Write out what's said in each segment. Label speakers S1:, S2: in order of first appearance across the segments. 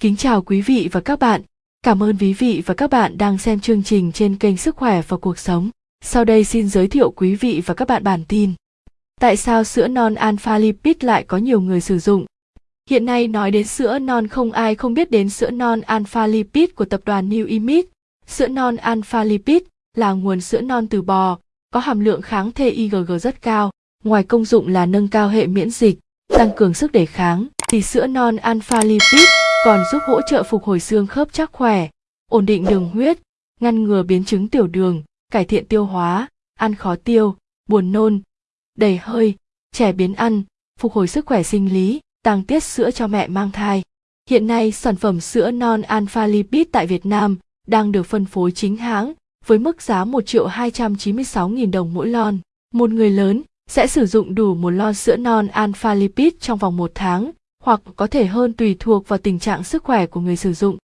S1: Kính chào quý vị và các bạn. Cảm ơn quý vị và các bạn đang xem chương trình trên kênh Sức khỏe và cuộc sống. Sau đây xin giới thiệu quý vị và các bạn bản tin. Tại sao sữa non alpha lipid lại có nhiều người sử dụng? Hiện nay nói đến sữa non không ai không biết đến sữa non alpha lipid của tập đoàn New Image. Sữa non alpha lipid là nguồn sữa non từ bò, có hàm lượng kháng thể IgG rất cao. Ngoài công dụng là nâng cao hệ miễn dịch, tăng cường sức đề kháng, thì sữa non alpha lipid còn giúp hỗ trợ phục hồi xương khớp chắc khỏe, ổn định đường huyết, ngăn ngừa biến chứng tiểu đường, cải thiện tiêu hóa, ăn khó tiêu, buồn nôn, đầy hơi, trẻ biến ăn, phục hồi sức khỏe sinh lý, tăng tiết sữa cho mẹ mang thai. Hiện nay, sản phẩm sữa non alpha lipid tại Việt Nam đang được phân phối chính hãng với mức giá 1 triệu 296 nghìn đồng mỗi lon. Một người lớn sẽ sử dụng đủ một lon sữa non alpha lipid trong vòng một tháng hoặc có thể hơn tùy thuộc vào tình trạng sức khỏe của người sử dụng.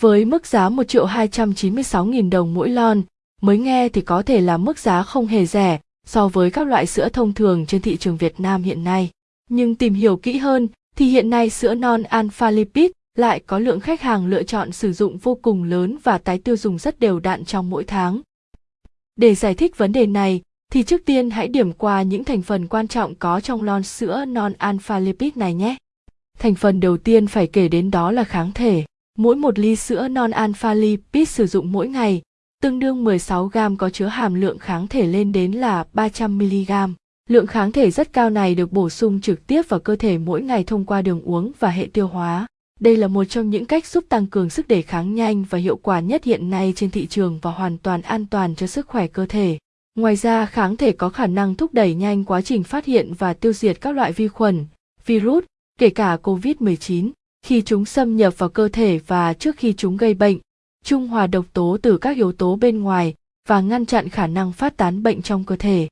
S1: Với mức giá 1 triệu 296 nghìn đồng mỗi lon, mới nghe thì có thể là mức giá không hề rẻ so với các loại sữa thông thường trên thị trường Việt Nam hiện nay. Nhưng tìm hiểu kỹ hơn thì hiện nay sữa non alpha lipid lại có lượng khách hàng lựa chọn sử dụng vô cùng lớn và tái tiêu dùng rất đều đặn trong mỗi tháng. Để giải thích vấn đề này, thì trước tiên hãy điểm qua những thành phần quan trọng có trong lon sữa non alpha lipid này nhé. Thành phần đầu tiên phải kể đến đó là kháng thể. Mỗi một ly sữa non alpha lipid sử dụng mỗi ngày, tương đương 16 gram có chứa hàm lượng kháng thể lên đến là 300 mg. Lượng kháng thể rất cao này được bổ sung trực tiếp vào cơ thể mỗi ngày thông qua đường uống và hệ tiêu hóa. Đây là một trong những cách giúp tăng cường sức đề kháng nhanh và hiệu quả nhất hiện nay trên thị trường và hoàn toàn an toàn cho sức khỏe cơ thể. Ngoài ra, kháng thể có khả năng thúc đẩy nhanh quá trình phát hiện và tiêu diệt các loại vi khuẩn, virus, kể cả COVID-19, khi chúng xâm nhập vào cơ thể và trước khi chúng gây bệnh, trung hòa độc tố từ các yếu tố bên ngoài và ngăn chặn khả năng phát tán bệnh trong cơ thể.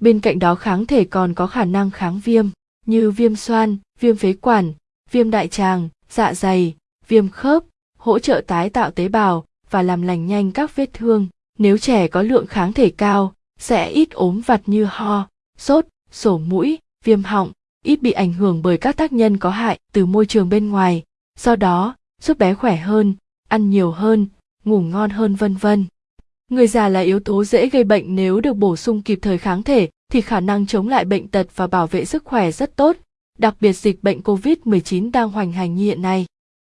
S1: Bên cạnh đó kháng thể còn có khả năng kháng viêm như viêm xoan, viêm phế quản, viêm đại tràng, dạ dày, viêm khớp, hỗ trợ tái tạo tế bào và làm lành nhanh các vết thương. Nếu trẻ có lượng kháng thể cao, sẽ ít ốm vặt như ho, sốt, sổ mũi, viêm họng, ít bị ảnh hưởng bởi các tác nhân có hại từ môi trường bên ngoài, do đó giúp bé khỏe hơn, ăn nhiều hơn, ngủ ngon hơn vân vân. Người già là yếu tố dễ gây bệnh nếu được bổ sung kịp thời kháng thể thì khả năng chống lại bệnh tật và bảo vệ sức khỏe rất tốt, đặc biệt dịch bệnh COVID-19 đang hoành hành như hiện nay.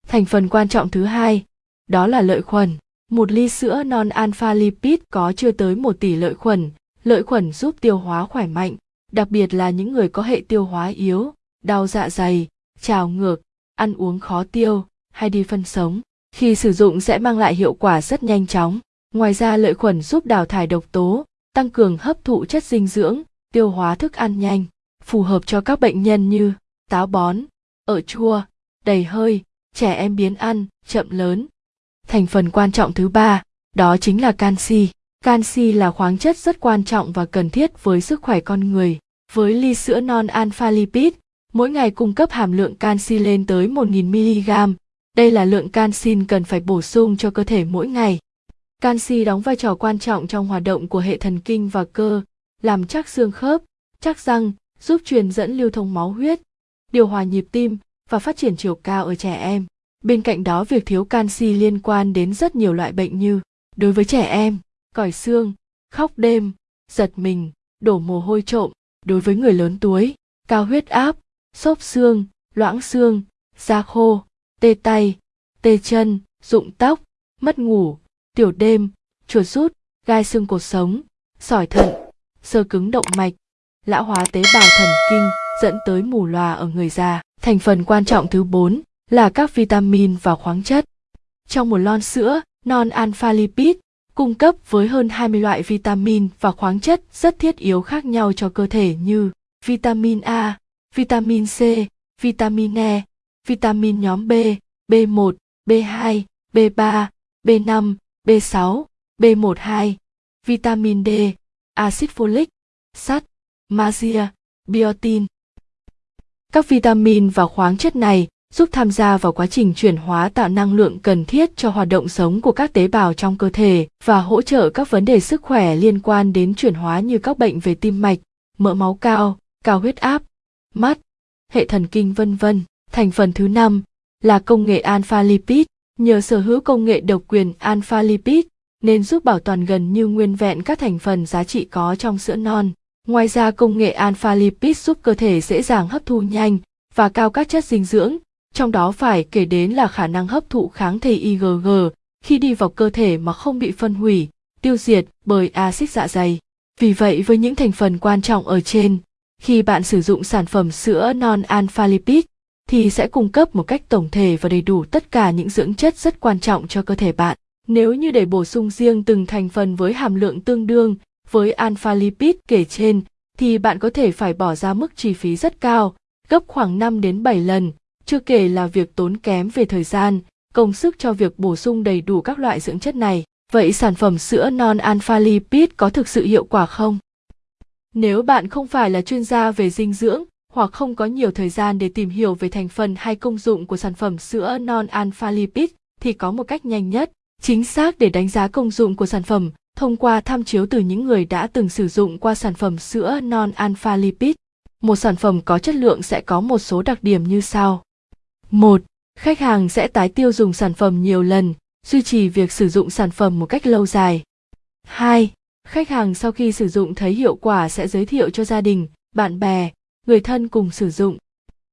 S1: Thành phần quan trọng thứ hai, đó là lợi khuẩn. Một ly sữa non alpha lipid có chưa tới một tỷ lợi khuẩn. Lợi khuẩn giúp tiêu hóa khỏe mạnh, đặc biệt là những người có hệ tiêu hóa yếu, đau dạ dày, trào ngược, ăn uống khó tiêu hay đi phân sống. Khi sử dụng sẽ mang lại hiệu quả rất nhanh chóng. Ngoài ra lợi khuẩn giúp đào thải độc tố, tăng cường hấp thụ chất dinh dưỡng, tiêu hóa thức ăn nhanh, phù hợp cho các bệnh nhân như táo bón, ở chua, đầy hơi, trẻ em biến ăn, chậm lớn. Thành phần quan trọng thứ ba, đó chính là canxi. Canxi là khoáng chất rất quan trọng và cần thiết với sức khỏe con người. Với ly sữa non alpha lipid, mỗi ngày cung cấp hàm lượng canxi lên tới 1.000 mg. Đây là lượng canxi cần phải bổ sung cho cơ thể mỗi ngày. Canxi đóng vai trò quan trọng trong hoạt động của hệ thần kinh và cơ, làm chắc xương khớp, chắc răng, giúp truyền dẫn lưu thông máu huyết, điều hòa nhịp tim và phát triển chiều cao ở trẻ em. Bên cạnh đó việc thiếu canxi liên quan đến rất nhiều loại bệnh như đối với trẻ em, còi xương, khóc đêm, giật mình, đổ mồ hôi trộm, đối với người lớn tuổi, cao huyết áp, xốp xương, loãng xương, da khô, tê tay, tê chân, rụng tóc, mất ngủ, tiểu đêm, chuột rút, gai xương cột sống, sỏi thận, sơ cứng động mạch, lão hóa tế bào thần kinh dẫn tới mù lòa ở người già. Thành phần quan trọng thứ 4 là các vitamin và khoáng chất. Trong một lon sữa, non alpha lipid cung cấp với hơn 20 loại vitamin và khoáng chất rất thiết yếu khác nhau cho cơ thể như vitamin A, vitamin C, vitamin E, vitamin nhóm B, B1, B2, B3, B5, B6, B12, vitamin D, axit folic, sắt, magia, biotin. Các vitamin và khoáng chất này giúp tham gia vào quá trình chuyển hóa tạo năng lượng cần thiết cho hoạt động sống của các tế bào trong cơ thể và hỗ trợ các vấn đề sức khỏe liên quan đến chuyển hóa như các bệnh về tim mạch, mỡ máu cao, cao huyết áp, mắt, hệ thần kinh vân vân. Thành phần thứ năm, là công nghệ alpha lipid. Nhờ sở hữu công nghệ độc quyền alpha lipid nên giúp bảo toàn gần như nguyên vẹn các thành phần giá trị có trong sữa non. Ngoài ra công nghệ alpha lipid giúp cơ thể dễ dàng hấp thu nhanh và cao các chất dinh dưỡng, trong đó phải kể đến là khả năng hấp thụ kháng thể IgG khi đi vào cơ thể mà không bị phân hủy, tiêu diệt bởi axit dạ dày. Vì vậy với những thành phần quan trọng ở trên, khi bạn sử dụng sản phẩm sữa non alpha lipid thì sẽ cung cấp một cách tổng thể và đầy đủ tất cả những dưỡng chất rất quan trọng cho cơ thể bạn. Nếu như để bổ sung riêng từng thành phần với hàm lượng tương đương với alpha lipid kể trên thì bạn có thể phải bỏ ra mức chi phí rất cao, gấp khoảng 5 đến 7 lần, chưa kể là việc tốn kém về thời gian, công sức cho việc bổ sung đầy đủ các loại dưỡng chất này. Vậy sản phẩm sữa non alpha lipid có thực sự hiệu quả không? Nếu bạn không phải là chuyên gia về dinh dưỡng hoặc không có nhiều thời gian để tìm hiểu về thành phần hay công dụng của sản phẩm sữa non alpha lipid thì có một cách nhanh nhất, chính xác để đánh giá công dụng của sản phẩm thông qua tham chiếu từ những người đã từng sử dụng qua sản phẩm sữa non alpha lipid. Một sản phẩm có chất lượng sẽ có một số đặc điểm như sau. 1. Khách hàng sẽ tái tiêu dùng sản phẩm nhiều lần, duy trì việc sử dụng sản phẩm một cách lâu dài. 2. Khách hàng sau khi sử dụng thấy hiệu quả sẽ giới thiệu cho gia đình, bạn bè, người thân cùng sử dụng.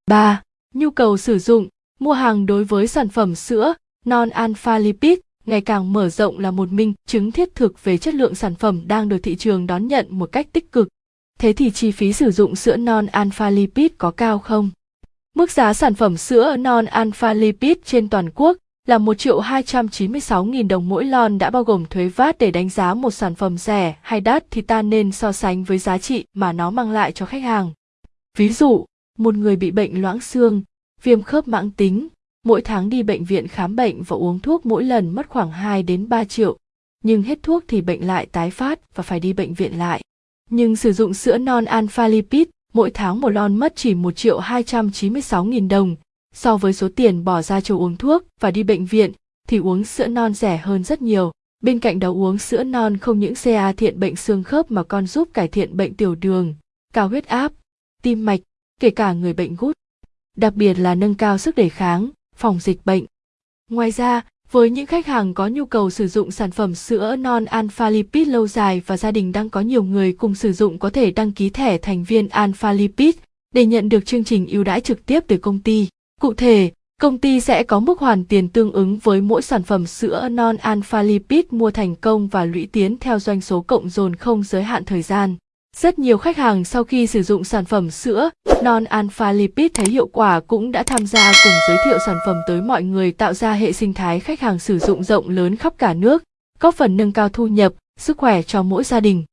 S1: 3. Nhu cầu sử dụng, mua hàng đối với sản phẩm sữa, non alpha lipid ngày càng mở rộng là một minh chứng thiết thực về chất lượng sản phẩm đang được thị trường đón nhận một cách tích cực. Thế thì chi phí sử dụng sữa non alpha lipid có cao không? Mức giá sản phẩm sữa non alpha lipid trên toàn quốc là 1 triệu 296 nghìn đồng mỗi lon đã bao gồm thuế VAT để đánh giá một sản phẩm rẻ hay đắt thì ta nên so sánh với giá trị mà nó mang lại cho khách hàng. Ví dụ, một người bị bệnh loãng xương, viêm khớp mãn tính, mỗi tháng đi bệnh viện khám bệnh và uống thuốc mỗi lần mất khoảng 2 đến 3 triệu, nhưng hết thuốc thì bệnh lại tái phát và phải đi bệnh viện lại. Nhưng sử dụng sữa non alpha lipid, mỗi tháng một lon mất chỉ 1 triệu 296 nghìn đồng, so với số tiền bỏ ra cho uống thuốc và đi bệnh viện thì uống sữa non rẻ hơn rất nhiều. Bên cạnh đó uống sữa non không những CA thiện bệnh xương khớp mà còn giúp cải thiện bệnh tiểu đường, cao huyết áp, tim mạch, kể cả người bệnh gút. Đặc biệt là nâng cao sức đề kháng, phòng dịch bệnh. Ngoài ra, với những khách hàng có nhu cầu sử dụng sản phẩm sữa non alpha lipid lâu dài và gia đình đang có nhiều người cùng sử dụng có thể đăng ký thẻ thành viên alpha lipid để nhận được chương trình ưu đãi trực tiếp từ công ty. Cụ thể, công ty sẽ có mức hoàn tiền tương ứng với mỗi sản phẩm sữa non alpha lipid mua thành công và lũy tiến theo doanh số cộng dồn không giới hạn thời gian. Rất nhiều khách hàng sau khi sử dụng sản phẩm sữa non alpha lipid thấy hiệu quả cũng đã tham gia cùng giới thiệu sản phẩm tới mọi người tạo ra hệ sinh thái khách hàng sử dụng rộng lớn khắp cả nước, góp phần nâng cao thu nhập, sức khỏe cho mỗi gia đình.